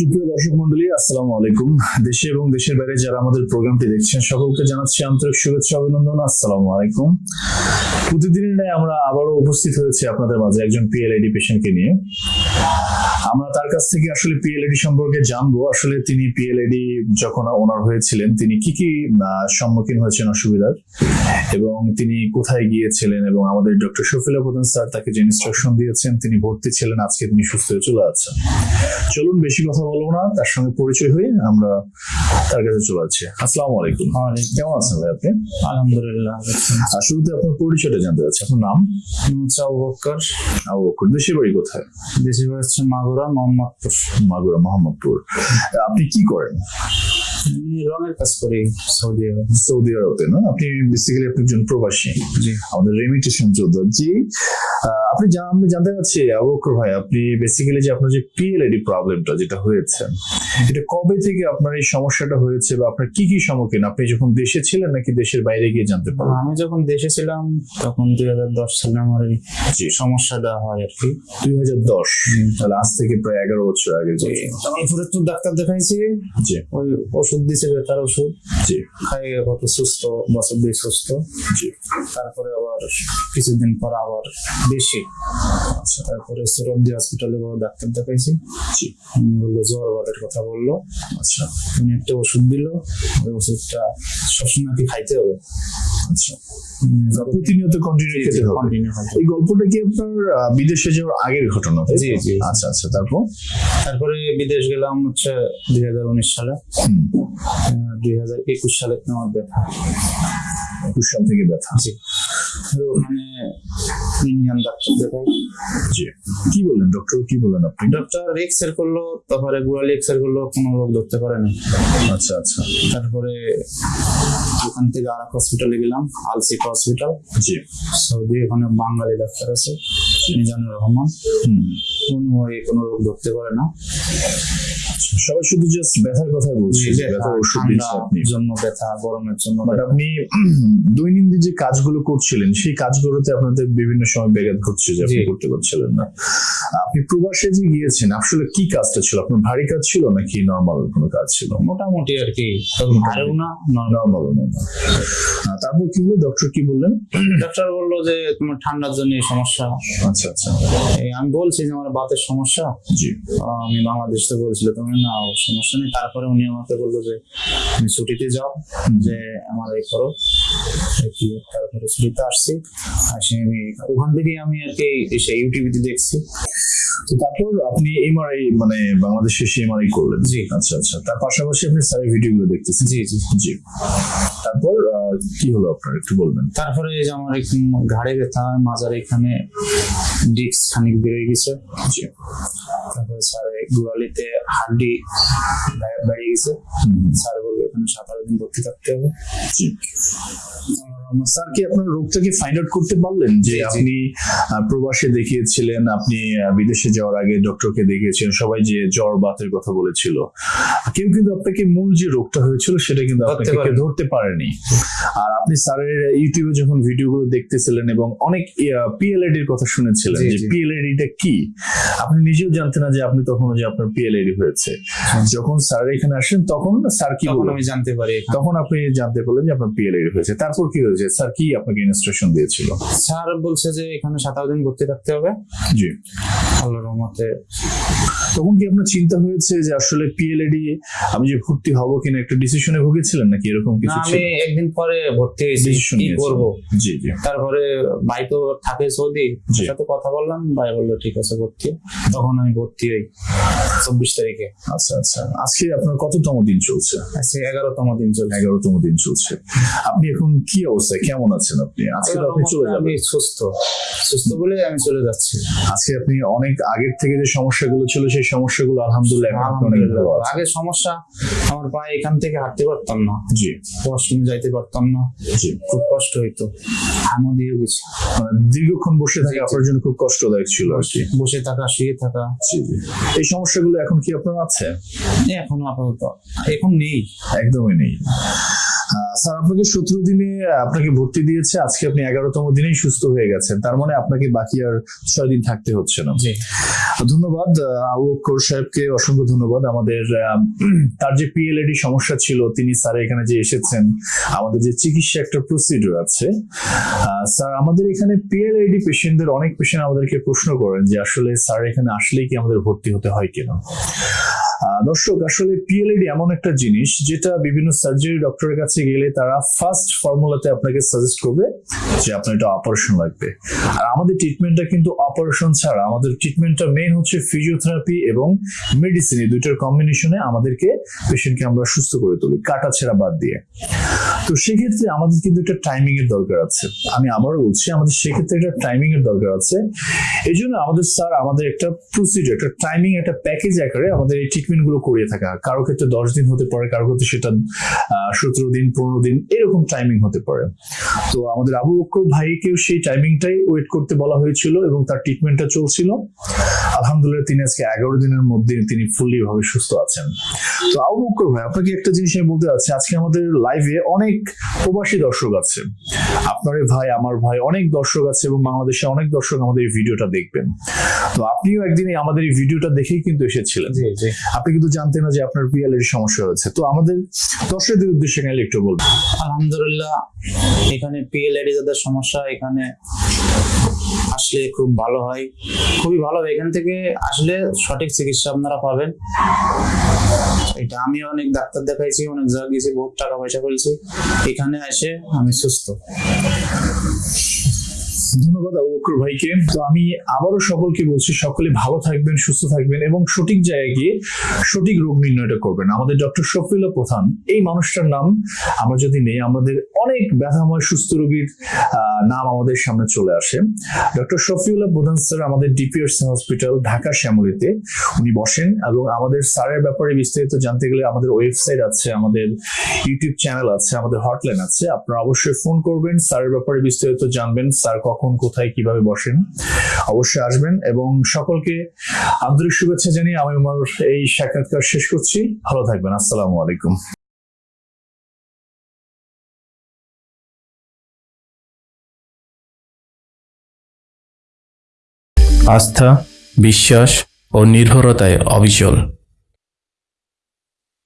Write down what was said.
সুপ্রিয় দর্শক মন্ডলী, আসসালামু আলাইকুম। দেশে এবং দেশের বাইরে যারা আমাদের প্রোগ্রামটি দেখছেন, সকলকে জানাচ্ছি আন্তরিক শুভেচ্ছা, অভিনন্দন, আসসালামু আলাইকুম। প্রতিদিনের আমরা আবারও উপস্থিত হয়েছি আপনাদের মাঝে একজন পিএলআইডি পেশেন্টকে নিয়ে। আমরা তার কাছ থেকে আসলে পিএলআইডি সম্পর্কে জানব। আসলে তিনি পিএলআইডি যখন ওনার হয়েছিলেন তিনি কি কি সম্মুখীন হয়েছেন অসুবিধার? এবং তিনি কোথায় গিয়েছিলেন এবং আমাদের ডক্টর শফিলা প্রধান স্যার তাকে যে ইনস্ট্রাকশন দিয়েছেন তিনি ভর্তি ছিলেন আজকে তিনি সুস্থ হয়ে চলে যাচ্ছেন। চলুন বেশি কথা বলব না তার সঙ্গে পরিচয় হয়ে আমরা তার কাছে চলে যাচ্ছি। আসসালামু আলাইকুম। কেমন আছেন ভাই আপনি? আলহামদুলিল্লাহ শুরুতে আপনার পরিচয়টা জানতে চাচ্ছি। আপনার নাম? মুসা বক্কর। আবু বকর দেশের বাড়ি কোথায়? দেশে বাড়ি হচ্ছে মাগুরা মোহাম্মদপুর মাগুরা মোহাম্মদপুর। আপনি কি করেন? রঙের কাজ করি সৌদি আরব। সৌদি আরবে না? আপনি বেসিক্যালি আপনি একজন প্রবাসী। আমাদের রেমিটেশন যোদ্ধা। জি আপনি জা- আমি জানতে ভাই আপনি বেসিক্যালি যে আপনার যে প্রবলেমটা যেটা হয়েছে এটা কবে থেকে আপনার এই সমস্যাটা হয়েছে বা আপনার কি কি সম্মুখীন? আপনি যখন দেশে ছিলেন নাকি দেশের বাইরে গিয়ে জানতে পারলেন? আমি যখন দেশে ছিলাম তখন দুই হাজার দশ সালে আমার এই সমস্যাটা হয় আর কি। দুই হাজার দশ? তাহলে আজ থেকে প্রায় এগারো বছর আগে। তারপরে তো ডাক্তার দেখাইছি। ওই ওষুধ দিছে বেতার ওষুধ। জি। খাইয়ে কত সুস্থ বছর দুই সুস্থ। জি। তারপরে আবার কিছুদিন পর আবার বেশি। আচ্ছা তারপরে সুরব্দি হসপিটালে বড় ডাক্তার দেখাইছি? উনি বলল জ্বর বাদের কথা বলল। আচ্ছা। উনি একটা ওষুধ দিল ওই ওষুধটা সবসময় খাইতে হবে। আচ্ছা। প্রতিনিয়ত কন্টিনিউ খেতে হবে। এই গল্পটা কি আপনার বিদেশে যাওয়ার আগের ঘটনা জি, জি। আচ্ছা আচ্ছা তারপর? তারপরে বিদেশ গেলাম হচ্ছে দুই হাজার উনিশ সালে। দুই হাজার একুশ সালে আমার ব্যথা। একুশ সাল থেকে ব্যথা। জি। ওখানে ইন্ডিয়ান ডাক্তার দেখাই জি। কি বললেন ডক্টর কি বললেন আপনি? ডক্টর এক্সরে করল তারপরে গুড়ালি এক্সরে করল কোনো রোগ ধরতে পারেনি। আচ্ছা আচ্ছা। তারপরে ওখান থেকে আর এক হসপিটালে গেলাম আলসিফা হসপিটাল জি। সৌদি ওখানে বাঙালি ডাক্তার আছে মিজানুর রহমান। হুম। কোনো কোনো রোগ ধরতে পারে না। আচ্ছা, সবাই শুধু জাস্ট ব্যথার কথাই বলছে। ব্যথার ওষুধ দিচ্ছে ঠান্ডার আপনি। জন্য ব্যথা গরমের জন্য বাট আপনি দৈনন্দিন যে কাজগুলো করছিলেন সেই কাজগুলোতে আপনাদের বিভিন্ন সময় ব্যাঘাত ঘটছে যে আপনি করতে পারছিলেন না। আপনি প্রবাসে যে গিয়েছেন আসলে কি কাজটা ছিল? আপনার ভারী কাজ ছিল নাকি নর্মাল কোনো কাজ ছিল? মোটামুটি আর কি তবে না নরমাল নর্মাল তারপর কি হলো? ডক্টর কি বললেন? ডাক্তার বলল যে তোমার ঠান্ডার জন্য এই সমস্যা। আচ্ছা আচ্ছা। এই আমি বলছি যে আমার বাতের সমস্যা। জি। আমি বাংলাদেশ থেকে বলছিল তুমি না সমস্যা নেই। তারপরে উনি আমাকে বলল যে তুমি ছুটিতে যাও যে আমার এই করো কি তারপরে ছুটিতে আসছি। আসি আমি ওখান আমি আর কি এসে ইউটিভিতে দেখছি। তো তারপর আপনি এমআরআই মানে বাংলাদেশে এসে এমআরআই করলেন। জি। আচ্ছা আচ্ছা। তার পাশাপাশি আপনি স্যারের ভিডিওগুলো দেখতেছেন। জি জি। জি। তারপর কি হলো আপনার? একটু বলবেন। তারপরে এই যে আমার ঘাড়ে ব্যথা মাজার এখানে ডিস্ক খানিক বেড়ে গেছে। জি। তারপরে স্যার গোয়ালিতে গোড়ালিতে হাড্ডি বেড়ে গেছে। স্যার বলবে এখানে সাত আট দিন ভর্তি থাকতে হবে। স্যার কি আপনার রোগটাকে ফাইন্ড আউট করতে পারলেন? যে। আপনি প্রবাসে দেখিয়েছিলেন আপনি বিদেশে যাওয়ার আগে ডক্টরকে দেখিয়েছিলেন সবাই যে জ্বর বাতের কথা বলেছিল। কেউ কিন্তু আপনাকে মূল যে রোগটা হয়েছিল সেটা কিন্তু আপনাকে ধরতে পারেনি। আর আপনি স্যারের ইউটিউবে যখন ভিডিওগুলো দেখতেছিলেন এবং অনেক এর কথা শুনেছিলেন যে জি। পিএলএডিটা কি? আপনি নিজেও জানতেন না যে আপনি তখন যে আপনার পিএলএডি হয়েছে। যখন স্যার এখানে আসেন তখন স্যার কি বললেন আমি জানতে পারি তখন আপনি জানতে পারলেন যে আপনার পিএলএডি হয়েছে। তারপর কি হয়েছে? স্যার কি আপনাকে ইনস্ট্রাকশন দিয়েছিল? স্যার বলছে যে এখানে সাত আট দিন ভর্তি থাকতে হবে। জি। আল্লাহর রহমতে। তখন কি আপনার চিন্তা হয়েছে যে আসলে পিএলএডি আমি যে ভর্তি হব কিনা একটা ডিসিশনে ভুগেছিলেন নাকি এরকম কিছু আমি একদিন পরে ভর্তি হয়েছি। কি করব? জি জি। তারপরে ভাই তো থাকে সৌদি সাথে কথা বললাম ভাই বলল ঠিক আছে ভর্তি। তখন আমি ভর্তি হই চব্বিশ তারিখে। আচ্ছা আচ্ছা। আজকে আপনার কততম দিন চলছে? আজকে এগারোতম দিন চলছে। এগারোতম দিন চলছে। আপনি এখন কি অবস্থায়? কেমন আছেন আপনি? আজকে তো আপনি চলে যাবেন। সুস্থ। সুস্থ বলে আমি চলে যাচ্ছি। আজকে আপনি অনেক আগের থেকে যে সমস্যাগুলো ছিল সেই সমস্যাগুলো আলহামদুলিল্লাহ এখন অনেক ভালো আলহামদুলিল্লাহ। আগে সমস্যা আমার পায়ে এখান থেকে হাঁটতে পারতাম না। জি। ওয়াশরুমে যাইতে পারতাম না। জি। খুব কষ্ট হইতো। হামও দিয়ে গেছি। মানে দীর্ঘক্ষণ বসে থাকে আপনার জন্য খুব কষ্টদায়ক ছিল আর কি। বসে থাকা শুয়ে থাকা। জি জি। এই সমস্যাগুলো এখন কি আপনার আছে? এখন আপাতত। এখন নেই। একদমই নেই। স্যার আপনাকে সতেরো দিনে আপনাকে ভর্তি দিয়েছে। আজকে আপনি এগারোতম দিনেই সুস্থ হয়ে গেছেন। তার মানে আপনাকে বাকি আর ছয় দিন থাকতে হচ্ছে না। জি। ধন্যবাদ। আহ, আবু বক্কর সাহেবকে অসংখ্য ধন্যবাদ। আমাদের তার যে পিএলএডি সমস্যা ছিল তিনি স্যার এখানে যে এসেছেন আমাদের যে চিকিৎসা একটা প্রসিডিউর আছে। আহ, স্যার আমাদের এখানে পিএলএডি পেশেন্টদের অনেক পেশেন্ট আমাদেরকে প্রশ্ন করেন যে আসলে স্যার এখানে আসলেই কি আমাদের ভর্তি হতে হয় কিনা? দর্শক, আসলে পিএলএডি এমন একটা জিনিস যেটা বিভিন্ন সার্জারি ডক্টরের কাছে গেলে তারা ফার্স্ট ফর্মুলাতে আপনাকে সাজেস্ট করবে যে আপনার এটা অপারেশন লাগবে। আর আমাদের ট্রিটমেন্টটা কিন্তু অপারেশন ছাড়া, আমাদের ট্রিটমেন্টটা মেইন হচ্ছে ফিজিওথেরাপি এবং মেডিসিন এই দুইটার কম্বিনেশনে আমাদেরকে পেশেন্টকে আমরা সুস্থ করে তুলি, কাটা ছেঁড়া বাদ দিয়ে। তো সেক্ষেত্রে আমাদের কিন্তু একটা টাইমিং এর দরকার আছে। আমি আবারও বলছি, আমাদের সেক্ষেত্রে একটা টাইমিং এর দরকার আছে। এই জন্য আমাদের স্যার আমাদের একটা প্রসিডিউর একটা টাইমিং একটা প্যাকেজ আকারে আমাদের এই গুলো করিয়ে থাকা। কারও ক্ষেত্রে দশ দিন হতে পারে, কারও ক্ষেত্রে সেটা সতেরো দিন, পনেরো দিন, এরকম টাইমিং হতে পারে। তো আমাদের আবু বক্কর ভাইকেও সেই টাইমিংটাই ওয়েট করতে বলা হয়েছিল এবং তার ট্রিটমেন্টটা চলছিল। আলহামদুলিল্লাহ তিনি আজকে এগারো দিনের মধ্যে তিনি ফুললি ভাবে সুস্থ আছেন। তো আবু বক্কর ভাই, আপনাকে একটা জিনিস আমি বলতে চাচ্ছি, আজকে আমাদের লাইভে অনেক প্রবাসী দর্শক আছে। আপনার ভাই, আমার ভাই, অনেক দর্শক আছে এবং বাংলাদেশে অনেক দর্শক আমাদের এই ভিডিওটা দেখবেন। তো আপনিও একদিন আমাদের এই ভিডিওটা দেখেই কিন্তু এসেছিলেন। আপনি কিন্তু জানতেন না যে আপনার পিএলএর সমস্যা হয়েছে। তো আমাদের দর্শকদের উদ্দেশ্যে গেলে একটু বলবেন আলহামদুলিল্লাহ, এখানে পিএলআইডি যাদের সমস্যা, এখানে আসলে খুব ভালো হয়। খুবই ভালো এখান থেকে আসলে সঠিক চিকিৎসা আপনারা পাবেন। এটা আমি অনেক ডাক্তার দেখাইছি, অনেক জায়গা গেছি, বহুত টাকা পয়সা ফেলছি এখানে এসে আমি সুস্থ। ধন্যবাদ আবু বকর ভাইকে। তো আমি আবারও সকলকে বলছি, সকলে ভালো থাকবেন, সুস্থ থাকবেন এবং সঠিক জায়গায় গিয়ে সঠিক রোগ নির্ণয়টা করবেন। আমাদের ডক্টর শফিউল্লাহ প্রধান, এই মানুষটার নাম আমরা যদি নেই, আমাদের অনেক ব্যথাময় সুস্থ রোগীর নাম আমাদের সামনে চলে আসে। ডক্টর শফিউল্লাহ প্রধান স্যার আমাদের ডিপিএস হসপিটাল, ঢাকা শ্যামলিতে উনি বসেন এবং আমাদের স্যারের ব্যাপারে বিস্তারিত জানতে গেলে আমাদের ওয়েবসাইট আছে, আমাদের ইউটিউব চ্যানেল আছে, আমাদের হটলাইন আছে। আপনারা অবশ্যই ফোন করবেন, স্যারের ব্যাপারে বিস্তারিত জানবেন, স্যার কখন, কোথায়, কীভাবে বসেন, অবশ্যই আসবেন। এবং সকলকে আন্তরিক শুভেচ্ছা জানিয়ে আমি আমার এই সাক্ষাৎকার শেষ করছি। ভালো থাকবেন। আসসালামু আলাইকুম। আস্থা, বিশ্বাস ও নির্ভরতায় অবিচল।